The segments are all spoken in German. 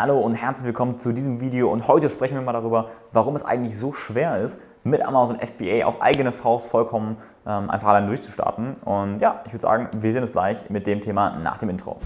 Hallo und herzlich willkommen zu diesem Video und heute sprechen wir mal darüber, warum es eigentlich so schwer ist, mit Amazon FBA auf eigene Faust vollkommen ähm, einfach alleine durchzustarten. Und ja, ich würde sagen, wir sehen uns gleich mit dem Thema nach dem Intro.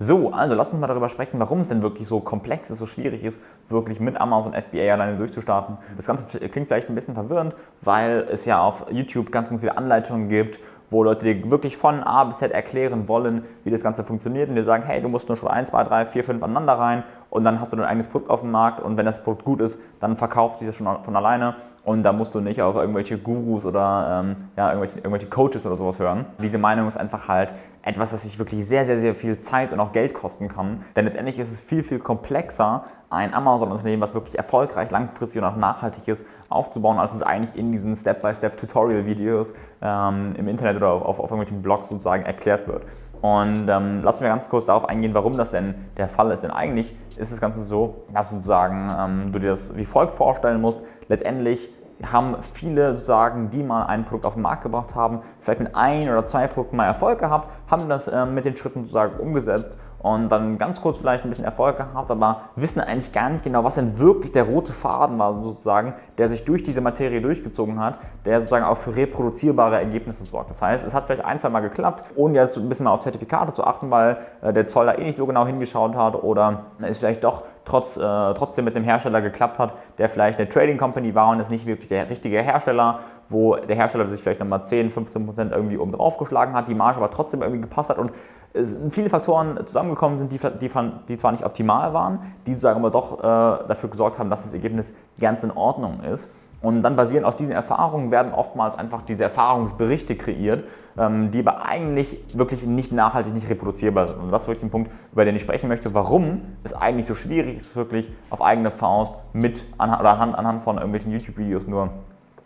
So, also lass uns mal darüber sprechen, warum es denn wirklich so komplex ist, so schwierig ist, wirklich mit Amazon FBA alleine durchzustarten. Das Ganze klingt vielleicht ein bisschen verwirrend, weil es ja auf YouTube ganz, ganz viele Anleitungen gibt wo Leute dir wirklich von A bis Z erklären wollen, wie das Ganze funktioniert und dir sagen, hey, du musst nur schon 1, 2, 3, 4, 5 aneinander rein und dann hast du dein eigenes Produkt auf dem Markt und wenn das Produkt gut ist, dann verkauft sich das schon von alleine und da musst du nicht auf irgendwelche Gurus oder ähm, ja, irgendwelche, irgendwelche Coaches oder sowas hören. Diese Meinung ist einfach halt etwas, das sich wirklich sehr, sehr, sehr viel Zeit und auch Geld kosten kann. Denn letztendlich ist es viel, viel komplexer, ein Amazon-Unternehmen, was wirklich erfolgreich, langfristig und auch nachhaltig ist, aufzubauen, als es eigentlich in diesen Step-by-Step-Tutorial-Videos ähm, im Internet oder auf, auf irgendwelchen Blogs sozusagen erklärt wird. Und ähm, lassen wir ganz kurz darauf eingehen, warum das denn der Fall ist. Denn eigentlich ist das Ganze so, dass sozusagen ähm, du dir das wie folgt vorstellen musst. Letztendlich haben viele sozusagen, die mal ein Produkt auf den Markt gebracht haben, vielleicht mit ein oder zwei Produkten mal Erfolg gehabt, haben das äh, mit den Schritten sozusagen umgesetzt und dann ganz kurz vielleicht ein bisschen Erfolg gehabt, aber wissen eigentlich gar nicht genau, was denn wirklich der rote Faden war sozusagen, der sich durch diese Materie durchgezogen hat, der sozusagen auch für reproduzierbare Ergebnisse sorgt. Das heißt, es hat vielleicht ein, zwei Mal geklappt, ohne jetzt ein bisschen mal auf Zertifikate zu achten, weil äh, der Zoll da eh nicht so genau hingeschaut hat oder es vielleicht doch trotz, äh, trotzdem mit dem Hersteller geklappt hat, der vielleicht eine Trading Company war und ist nicht wirklich der richtige Hersteller wo der Hersteller sich vielleicht nochmal 10, 15 Prozent irgendwie oben drauf geschlagen hat, die Marge aber trotzdem irgendwie gepasst hat und es sind viele Faktoren zusammengekommen sind, die, die, die zwar nicht optimal waren, die sozusagen aber doch äh, dafür gesorgt haben, dass das Ergebnis ganz in Ordnung ist. Und dann basierend aus diesen Erfahrungen werden oftmals einfach diese Erfahrungsberichte kreiert, ähm, die aber eigentlich wirklich nicht nachhaltig, nicht reproduzierbar sind. Und das ist wirklich ein Punkt, über den ich sprechen möchte, warum es eigentlich so schwierig ist, wirklich auf eigene Faust mit anhand, oder anhand, anhand von irgendwelchen YouTube-Videos nur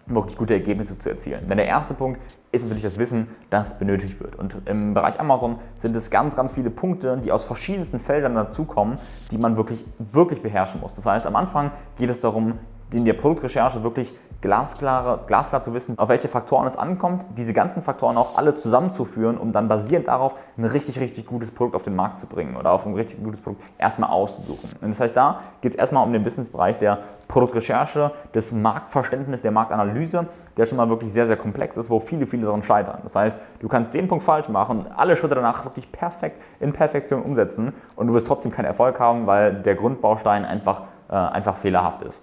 wirklich gute Ergebnisse zu erzielen. Denn der erste Punkt ist natürlich das Wissen, das benötigt wird. Und im Bereich Amazon sind es ganz, ganz viele Punkte, die aus verschiedensten Feldern dazukommen, die man wirklich, wirklich beherrschen muss. Das heißt, am Anfang geht es darum, in der Produktrecherche wirklich glasklar, glasklar zu wissen, auf welche Faktoren es ankommt, diese ganzen Faktoren auch alle zusammenzuführen, um dann basierend darauf ein richtig, richtig gutes Produkt auf den Markt zu bringen oder auf ein richtig gutes Produkt erstmal auszusuchen. Und das heißt, da geht es erstmal um den Wissensbereich der Produktrecherche, des Marktverständnisses, der Marktanalyse, der schon mal wirklich sehr, sehr komplex ist, wo viele, viele daran scheitern. Das heißt, du kannst den Punkt falsch machen, alle Schritte danach wirklich perfekt in Perfektion umsetzen und du wirst trotzdem keinen Erfolg haben, weil der Grundbaustein einfach, äh, einfach fehlerhaft ist.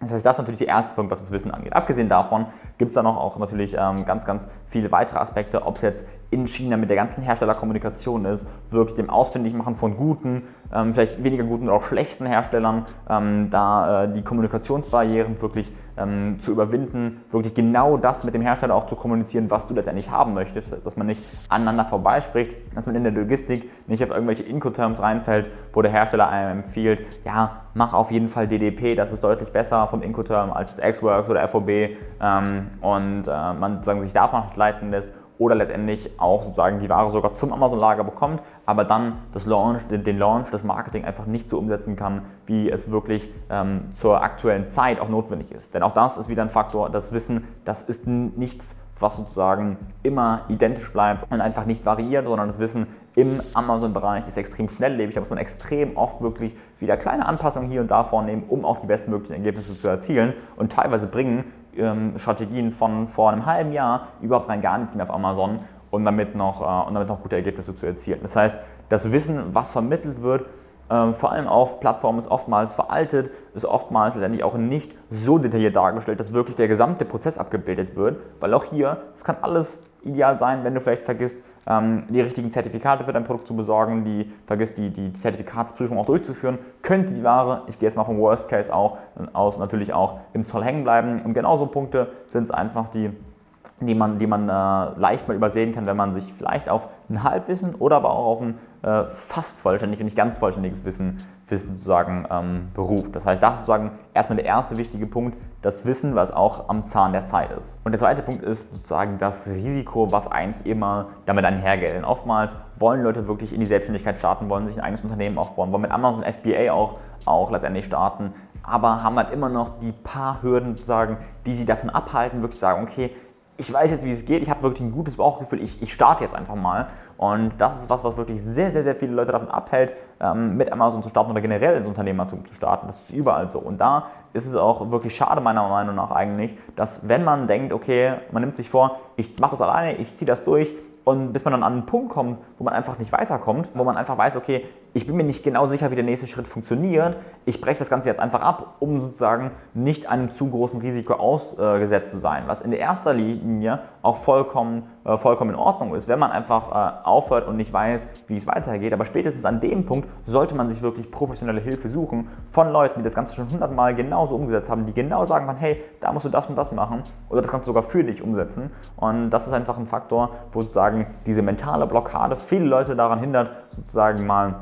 Das heißt, das ist natürlich der erste Punkt, was das Wissen angeht. Abgesehen davon gibt es da noch auch natürlich ähm, ganz, ganz viele weitere Aspekte, ob es jetzt in China mit der ganzen Herstellerkommunikation ist, wirklich dem Ausfindigmachen von guten, ähm, vielleicht weniger guten oder auch schlechten Herstellern, ähm, da äh, die Kommunikationsbarrieren wirklich ähm, zu überwinden, wirklich genau das mit dem Hersteller auch zu kommunizieren, was du letztendlich haben möchtest, dass man nicht aneinander vorbeispricht, dass man in der Logistik nicht auf irgendwelche Incoterms reinfällt, wo der Hersteller einem empfiehlt, ja, mach auf jeden Fall DDP, das ist deutlich besser vom Incoterm als das Xworks oder FOB ähm, und äh, man sozusagen sich davon leiten lässt oder letztendlich auch sozusagen die Ware sogar zum Amazon-Lager bekommt, aber dann das Launch, den Launch, das Marketing einfach nicht so umsetzen kann, wie es wirklich ähm, zur aktuellen Zeit auch notwendig ist. Denn auch das ist wieder ein Faktor, das Wissen, das ist nichts, was sozusagen immer identisch bleibt und einfach nicht variiert, sondern das Wissen im Amazon-Bereich ist extrem schnelllebig. Da muss man extrem oft wirklich wieder kleine Anpassungen hier und da vornehmen, um auch die bestmöglichen Ergebnisse zu erzielen. Und teilweise bringen ähm, Strategien von vor einem halben Jahr überhaupt rein gar nichts mehr auf Amazon und damit noch, äh, und damit noch gute Ergebnisse zu erzielen. Das heißt, das Wissen, was vermittelt wird, ähm, vor allem auf Plattformen ist oftmals veraltet, ist oftmals letztendlich auch nicht so detailliert dargestellt, dass wirklich der gesamte Prozess abgebildet wird, weil auch hier, es kann alles ideal sein, wenn du vielleicht vergisst, die richtigen Zertifikate für dein Produkt zu besorgen, die vergisst, die, die Zertifikatsprüfung auch durchzuführen, könnte die Ware, ich gehe jetzt mal vom Worst Case auch, aus, natürlich auch im Zoll hängen bleiben. Und genauso Punkte sind es einfach, die die man, die man äh, leicht mal übersehen kann, wenn man sich vielleicht auf ein Halbwissen oder aber auch auf ein äh, fast vollständig und nicht ganz vollständiges Wissen, Wissen sozusagen ähm, beruft. Das heißt, das ist sozusagen erstmal der erste wichtige Punkt, das Wissen, was auch am Zahn der Zeit ist. Und der zweite Punkt ist sozusagen das Risiko, was eigentlich immer damit einhergeht. Denn oftmals wollen Leute wirklich in die Selbstständigkeit starten, wollen sich ein eigenes Unternehmen aufbauen, wollen mit Amazon FBA auch, auch letztendlich starten, aber haben halt immer noch die paar Hürden sozusagen, die sie davon abhalten, wirklich zu sagen, okay, ich weiß jetzt, wie es geht, ich habe wirklich ein gutes Bauchgefühl, ich, ich starte jetzt einfach mal. Und das ist was, was wirklich sehr, sehr, sehr viele Leute davon abhält, ähm, mit Amazon zu starten oder generell ins Unternehmertum zu starten. Das ist überall so. Und da ist es auch wirklich schade, meiner Meinung nach eigentlich, dass wenn man denkt, okay, man nimmt sich vor, ich mache das alleine, ich ziehe das durch, und bis man dann an einen Punkt kommt, wo man einfach nicht weiterkommt, wo man einfach weiß, okay, ich bin mir nicht genau sicher, wie der nächste Schritt funktioniert. Ich breche das Ganze jetzt einfach ab, um sozusagen nicht einem zu großen Risiko ausgesetzt zu sein, was in erster Linie auch vollkommen, äh, vollkommen in Ordnung ist, wenn man einfach äh, aufhört und nicht weiß, wie es weitergeht. Aber spätestens an dem Punkt sollte man sich wirklich professionelle Hilfe suchen von Leuten, die das Ganze schon hundertmal genauso umgesetzt haben, die genau sagen kann, hey, da musst du das und das machen oder das Ganze sogar für dich umsetzen. Und das ist einfach ein Faktor, wo sozusagen diese mentale Blockade viele Leute daran hindert, sozusagen mal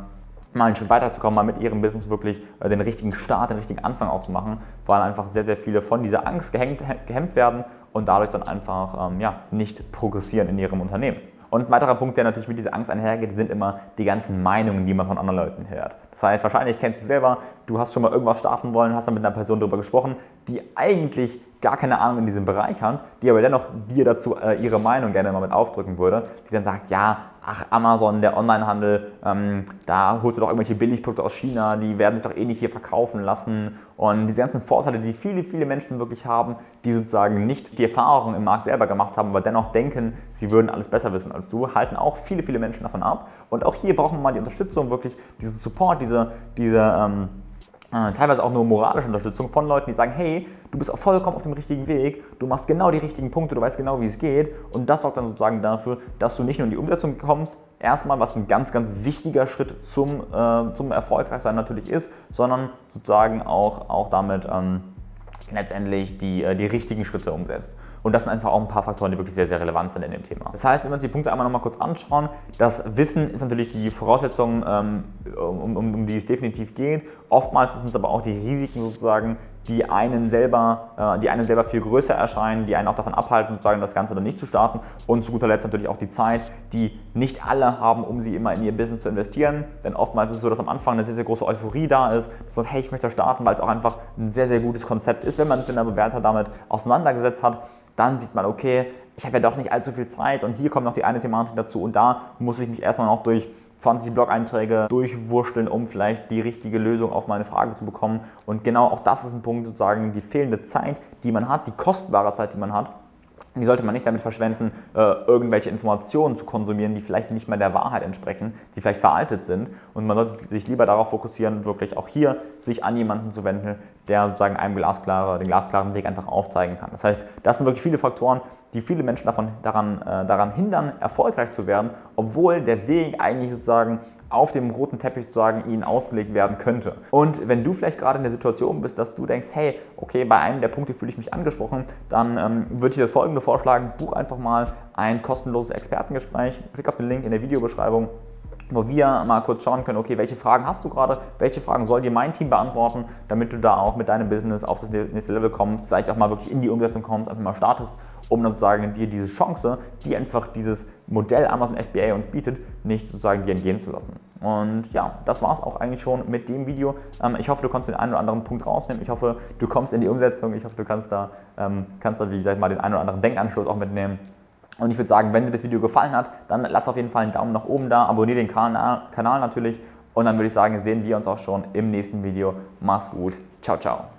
mal einen Schritt weiterzukommen, mal mit ihrem Business wirklich äh, den richtigen Start, den richtigen Anfang auch zu machen, weil einfach sehr, sehr viele von dieser Angst gehemmt, gehemmt werden und dadurch dann einfach ähm, ja, nicht progressieren in ihrem Unternehmen. Und ein weiterer Punkt, der natürlich mit dieser Angst einhergeht, sind immer die ganzen Meinungen, die man von anderen Leuten hört. Das heißt, wahrscheinlich kennst du selber, du hast schon mal irgendwas starten wollen, hast dann mit einer Person darüber gesprochen, die eigentlich gar keine Ahnung in diesem Bereich hat, die aber dennoch dir dazu äh, ihre Meinung gerne mal mit aufdrücken würde, die dann sagt, ja, ach Amazon, der Onlinehandel, ähm, da holst du doch irgendwelche Billigprodukte aus China, die werden sich doch eh nicht hier verkaufen lassen. Und diese ganzen Vorteile, die viele, viele Menschen wirklich haben, die sozusagen nicht die Erfahrung im Markt selber gemacht haben, aber dennoch denken, sie würden alles besser wissen als du, halten auch viele, viele Menschen davon ab. Und auch hier brauchen wir mal die Unterstützung, wirklich diesen Support, diese, diese ähm, äh, teilweise auch nur moralische Unterstützung von Leuten, die sagen, hey, du bist auch vollkommen auf dem richtigen Weg, du machst genau die richtigen Punkte, du weißt genau, wie es geht und das sorgt dann sozusagen dafür, dass du nicht nur in die Umsetzung kommst, erstmal, was ein ganz, ganz wichtiger Schritt zum, äh, zum Erfolgreichsein natürlich ist, sondern sozusagen auch, auch damit ähm, letztendlich die, äh, die richtigen Schritte umsetzt. Und das sind einfach auch ein paar Faktoren, die wirklich sehr, sehr relevant sind in dem Thema. Das heißt, wenn wir uns die Punkte einmal nochmal kurz anschauen, das Wissen ist natürlich die Voraussetzung, ähm, um, um, um die es definitiv geht. Oftmals sind es aber auch die Risiken sozusagen, die einen selber, äh, die einen selber viel größer erscheinen, die einen auch davon abhalten, sozusagen das Ganze dann nicht zu starten. Und zu guter Letzt natürlich auch die Zeit, die nicht alle haben, um sie immer in ihr Business zu investieren. Denn oftmals ist es so, dass am Anfang eine sehr, sehr große Euphorie da ist, dass man sagt, hey, ich möchte starten, weil es auch einfach ein sehr, sehr gutes Konzept ist, wenn man sich in der Bewerter damit auseinandergesetzt hat dann sieht man, okay, ich habe ja doch nicht allzu viel Zeit und hier kommt noch die eine Thematik dazu und da muss ich mich erstmal noch durch 20 Blog-Einträge durchwurschteln, um vielleicht die richtige Lösung auf meine Frage zu bekommen. Und genau auch das ist ein Punkt, sozusagen die fehlende Zeit, die man hat, die kostbare Zeit, die man hat, die sollte man nicht damit verschwenden, äh, irgendwelche Informationen zu konsumieren, die vielleicht nicht mehr der Wahrheit entsprechen, die vielleicht veraltet sind. Und man sollte sich lieber darauf fokussieren, wirklich auch hier sich an jemanden zu wenden, der sozusagen einem glasklare, den glasklaren Weg einfach aufzeigen kann. Das heißt, das sind wirklich viele Faktoren, die viele Menschen davon, daran, äh, daran hindern, erfolgreich zu werden, obwohl der Weg eigentlich sozusagen auf dem roten Teppich sozusagen ihnen ausgelegt werden könnte. Und wenn du vielleicht gerade in der Situation bist, dass du denkst, hey, okay, bei einem der Punkte fühle ich mich angesprochen, dann ähm, würde ich dir das folgende vorschlagen, buch einfach mal ein kostenloses Expertengespräch, klick auf den Link in der Videobeschreibung wo wir mal kurz schauen können, okay, welche Fragen hast du gerade, welche Fragen soll dir mein Team beantworten, damit du da auch mit deinem Business auf das nächste Level kommst, vielleicht auch mal wirklich in die Umsetzung kommst, einfach mal startest, um sozusagen dir diese Chance, die einfach dieses Modell Amazon FBA uns bietet, nicht sozusagen dir entgehen zu lassen. Und ja, das war es auch eigentlich schon mit dem Video. Ähm, ich hoffe, du kannst den einen oder anderen Punkt rausnehmen. Ich hoffe, du kommst in die Umsetzung. Ich hoffe, du kannst da, ähm, kannst da wie gesagt, mal den einen oder anderen Denkanschluss auch mitnehmen. Und ich würde sagen, wenn dir das Video gefallen hat, dann lass auf jeden Fall einen Daumen nach oben da, abonniere den Kanal natürlich und dann würde ich sagen, sehen wir uns auch schon im nächsten Video. Mach's gut. Ciao, ciao.